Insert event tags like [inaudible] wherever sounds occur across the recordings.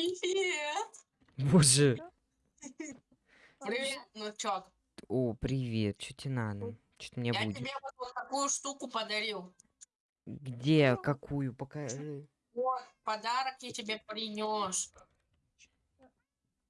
Привет! Боже. Привет, внучок. О, привет. Что тебе надо? Что мне Я будет? тебе вот, вот такую штуку подарил. Где? Какую? Покажи. Вот, подарок я тебе принес.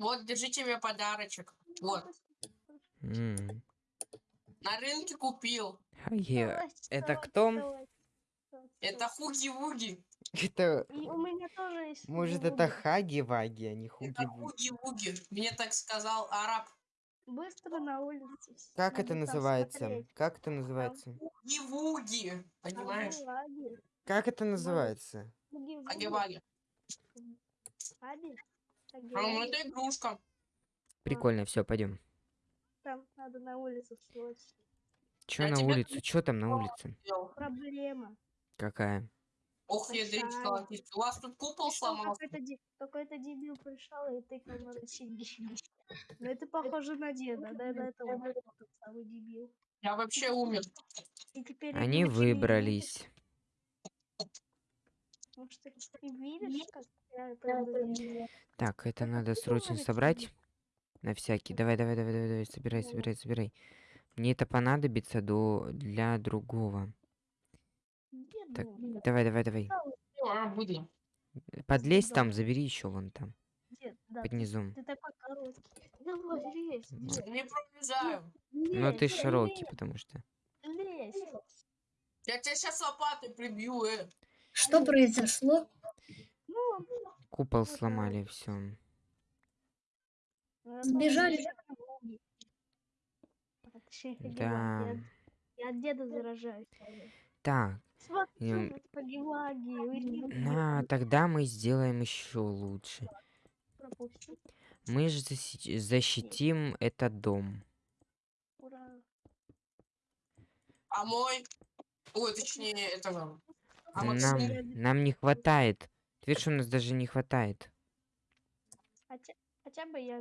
Вот, держи тебе подарочек. Вот, М, на рынке купил. я- Это кто? Это хуги-вуги. Это... И у меня тоже есть. Может, это Хаги-Ваги, а не Это Хуги-Вуги. хуги-вуги. Мне так сказал араб. Быстро на улице. Как надо это называется? смотреть. Как это называется? Хуги-вуги. Понимаешь? Аги-ваги. Как это называется? Буги-вуги. Аги-ваги. Аги. А, ну это игрушка. Прикольно, все, пойдем. Там надо на улицу срочно. Че Я на улице? Че там на улице? Проблема. Какая? Ох, ядрить У вас тут купол сломался. Какой-то де- какой-то дебил пришел и тыкал на рычаги. Ну это похоже на деда, да, да, это он тот самый дебил. Я вообще умер. Они выбрались. видишь. Может, ты не видишь, как я это выгляжу? Так, это надо срочно собрать. На всякий. Давай, давай, давай, давай, давай. Собирай, собирай, собирай. Мне это понадобится до... для другого. Так, дом? Давай, давай, давай. А, выйди. Подлезь там, забери еще вон там? Да, под ты, низом. ты такой короткий. Давай, лезь, лезь, Не пролезаю. Но ты лезь, широкий, потому что. Лезь. Я тебя сейчас лопатой прибью, э. Что произошло? Ну, Купол сломали, все. ну, Сбежали. А, Да. Я от деда заражаюсь. Так, Смотри, на, тогда мы сделаем еще лучше. Мы же заси- защитим этот дом. Ура. А мой... Ой, точнее, этого... А Нам, нам не хватает. Ты видишь, у нас даже не хватает. Хотя, хотя бы я.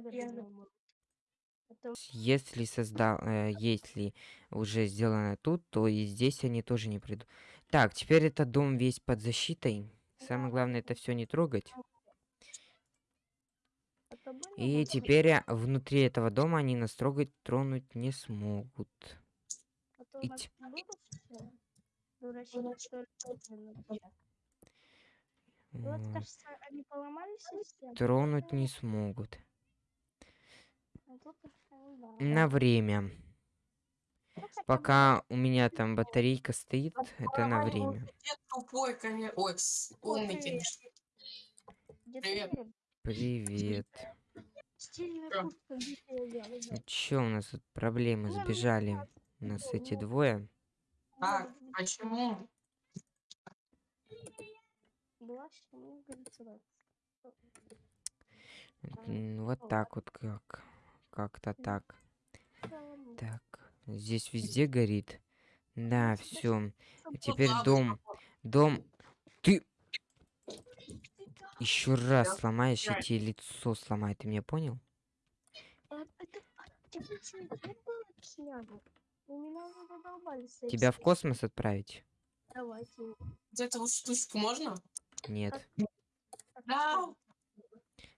Это Если создал, э, если уже сделано тут, то и здесь они тоже не придут. Так, теперь этот дом весь под защитой. Самое главное это все не трогать. И теперь а, внутри этого дома они нас трогать, тронуть не смогут. А то И у нас т- будут все дурачки, которые медленно летят. И вот, Вот. кажется, они поломали систему. Тронуть не смогут. А ну. На время. Ну, Пока у меня там батарейка стоит, это на время. Тупой, конечно. Ой, умный, привет. конечно. привет. Привет. Взял? Ну у нас тут проблемы? Ну, Сбежали. У нас эти двое. Так, почему? Вот так вот как. Как-то так. Так. Здесь везде горит. Да, все. Теперь дом. Дом. Ты еще раз сломаешь, и я- тебе лицо сломает. Ты меня понял? Это, а. Тебя в космос отправить? Давайте. Вот эту вот штучку можно? Нет. Да.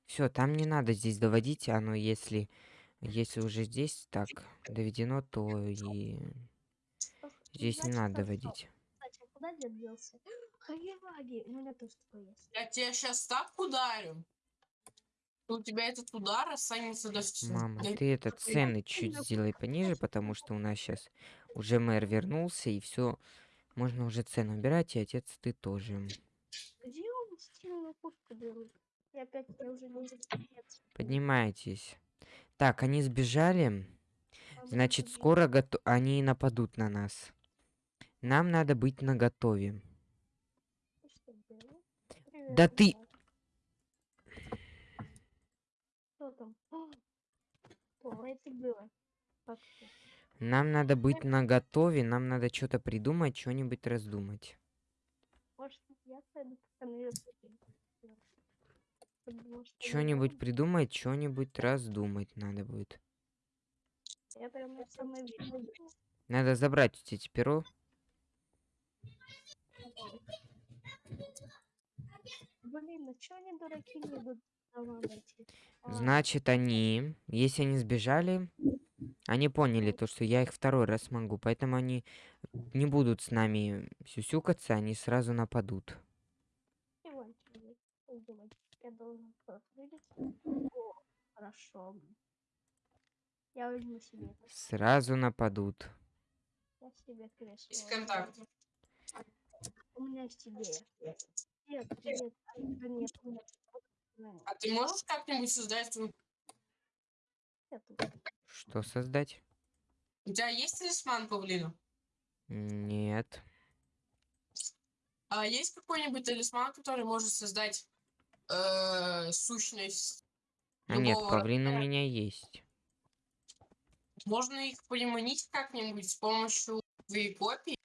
Все, там не надо здесь доводить. Оно, если, если уже здесь так доведено, то и здесь не надо доводить. Я тебя сейчас так ударю. У тебя этот удар останется до Мама, до- ты этот цены чуть сделай пониже, потому что у нас сейчас уже мэр вернулся, и все. Можно уже цену убирать, и отец ты тоже. Где он стильную куртку берут? Я опять, я уже не отец. Поднимайтесь. Так, они сбежали. А Значит, скоро гото- они нападут на нас. Нам надо быть наготове. Да ты-. Что там? [gasps] О, это было. Нам надо быть наготове, нам надо что-то придумать, что-нибудь раздумать. Может, я пойду. Что-нибудь придумать, что-нибудь раздумать надо будет. Надо забрать тебя перо. Блин, ну они дураки не идут? А, Значит, они, если они сбежали, они поняли то, что я их второй раз могу, поэтому они не будут с нами сюсюкаться, они сразу нападут. Диванчик есть. Ой, диванчик. Я должен открыть. О, хорошо. Я возьму себе. Сразу нападут. Я себе кресло. Есть контакт. У меня есть идея. Нет, нет, а, нет, нет. А ты можешь как-нибудь создать... Что создать? У тебя есть талисман павлина? Нет. А есть какой-нибудь талисман, который может создать э, сущность? А нет, павлин у меня есть. Можно их приманить как-нибудь с помощью твоей копии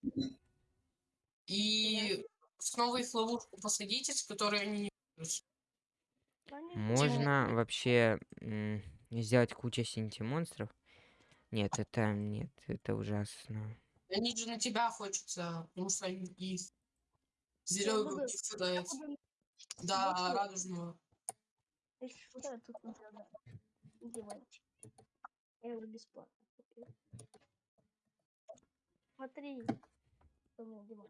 и снова их в ловушку посадить, из которой они не. Они Можно вообще сделать кучу синти-монстров. Нет, это нет, это ужасно. Они же на тебя хочется, потому что они из зеленого буду да, радужного. Если что, я тут не продам. Диванчик. Я его бесплатно купил. Смотри, что у меня диван.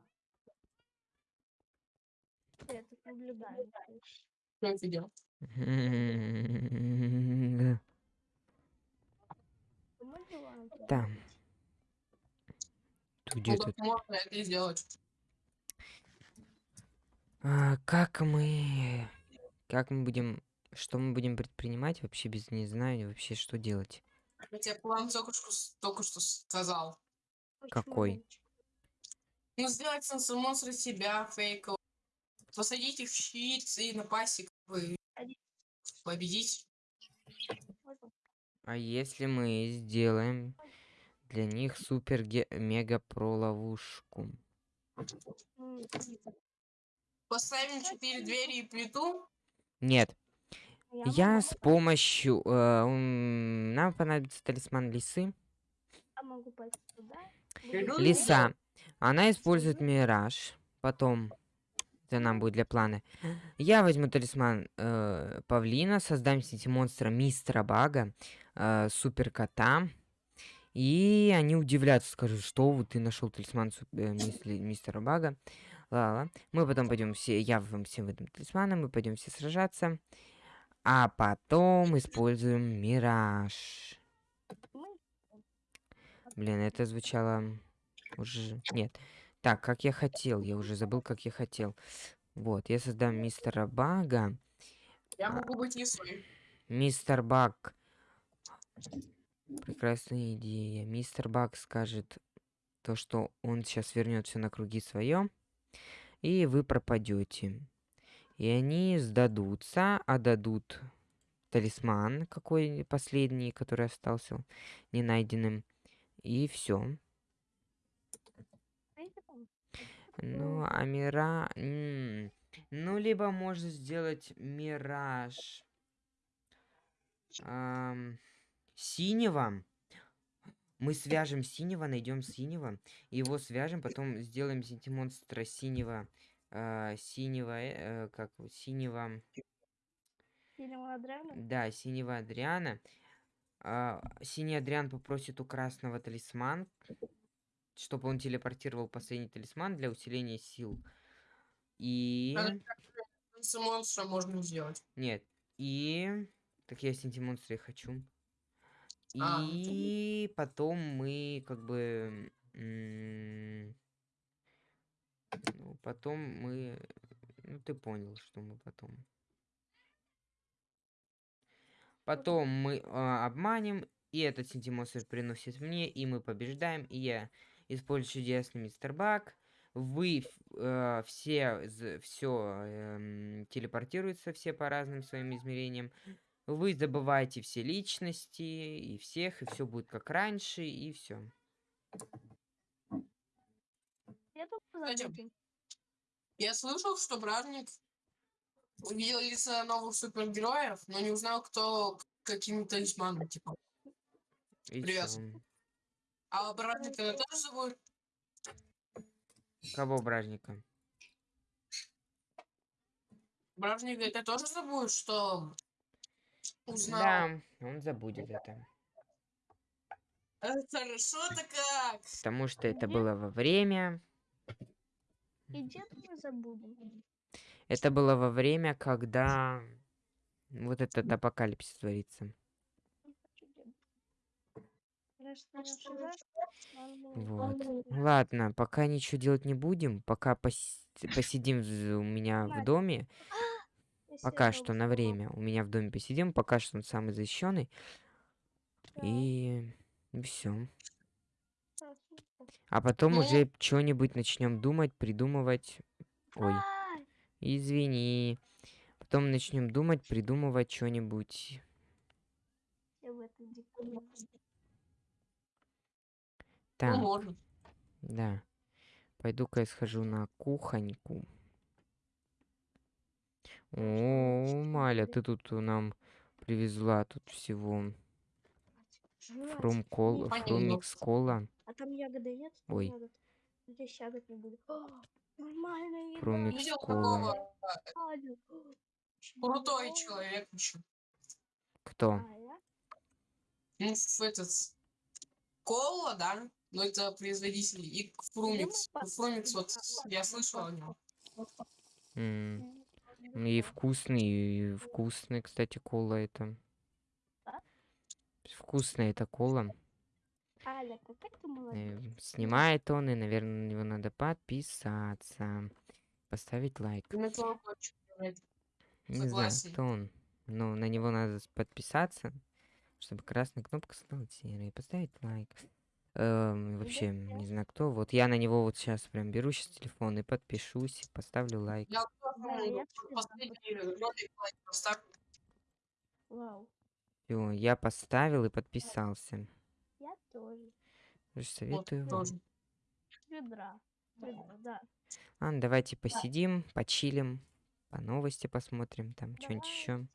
Я тут наблюдаю. Что это делать? Мой диван тут где-то как можно это сделать? А, как мы... Как мы будем... Что мы будем предпринимать? Вообще без не знаю вообще, что делать. Я тебе план только что, только что сказал. Какой? Ну, сделать монстра себя фейкового. Посадить их в щит и напасть, и как бы Один. победить. А если мы сделаем для них супер мега про ловушку? Поставим четыре двери и плиту. Нет, Я с помощью... э, нам понадобится талисман лисы. могу пойти туда. Лиса. Она использует мираж. Потом это нам будет для плана. Я возьму талисман э, павлина, создам сети монстра мистера Бага, э, супер кота. И они удивляются, скажут, что вот ты нашел талисман суп- э, мистера Бага. Ла-ла. Мы потом пойдем все, я вам всем выдам талисманы, мы пойдем все сражаться. А потом используем мираж. Блин, это звучало уже... Нет. Так, как я хотел. Я уже забыл, как я хотел. Вот, я создам мистера Бага. Я могу быть лисой. Мистер Баг. Прекрасная идея. Мистер Баг скажет то, что он сейчас вернет все на круги свое. И вы пропадете. И они сдадутся, а дадут талисман какой последний, который остался не найденным. И все. Ну, а мира... Ну, либо можно сделать мираж ам, синего. Мы свяжем синего, найдем синего, его свяжем, потом сделаем монстра синего, а, синего, э, э, как его, синего, синего Адриана. да, синего Адриана. А, синий Адриан попросит у красного талисман, чтобы он телепортировал последний талисман для усиления сил. И... С монстра можно сделать. Нет. И... Так я синти-монстра и хочу. А. И потом мы как бы... Ну, потом мы... Ну, ты понял, что мы потом. Потом мы а, обманем, и этот синти-монстр приносит мне, и мы побеждаем, и я использую чудесный мистер Баг. Вы э, все, все телепортируются все по разным своим измерениям. Вы забываете все личности и всех, и все будет как раньше, и все. Кстати. Я слышал, что Бражник увидел лица новых супергероев, но не узнал, кто какими талисманами, типа. И Привет. чё? А Бражника это тоже зовут? Кого бражника? Бражника это тоже забудет, что узнал. Да, он забудет это. Э, Хорошо-то как. Потому что это было во время... И дед мы забудем. Это было во время, когда вот этот апокалипсис творится. Обсуждаешь, ладно. Вот. Ладно, пока ничего делать не будем, пока пос- посидим у меня в доме, [gasps] пока что на время у меня в доме посидим, пока что он самый защищенный, и все. А потом Ну. уже что-нибудь начнем думать, придумывать. Ой, извини. Потом начнем думать, придумывать что-нибудь. Так, да. Пойду-ка я схожу на кухоньку. О, Маля, ты тут нам привезла тут всего. Фрумкол, Ну, понятно. фрумикс кола, А там ягоды нет? Ой. ягод. Здесь ягод не будет. О, нормальная еда. фрумикс Видел кола. такого Аня. крутой человек еще. Кто? А? Ну, этот... Кола, да? Но это производитель. И Фрумикс. Фрумикс, вот, я слышал о нем. М, И вкусный, и вкусный, кстати, кола это. Вкусная это кола. Аля, ты Снимает он, и, наверное, на него надо подписаться. Поставить лайк. Ну. Не знаю, кто он. Но на него надо подписаться, чтобы красная кнопка стала серой. Поставить лайк. Эм, вообще, не знаю кто. Вот я на него вот сейчас прям беру сейчас телефон и подпишусь, и поставлю лайк. Я. Вау. Все, я поставил и подписался. Я тоже. Тоже Вот, Советую вам. тоже. Ведра. Ведра, да. Ладно, давайте посидим, почилим, по новости посмотрим, там что-нибудь еще.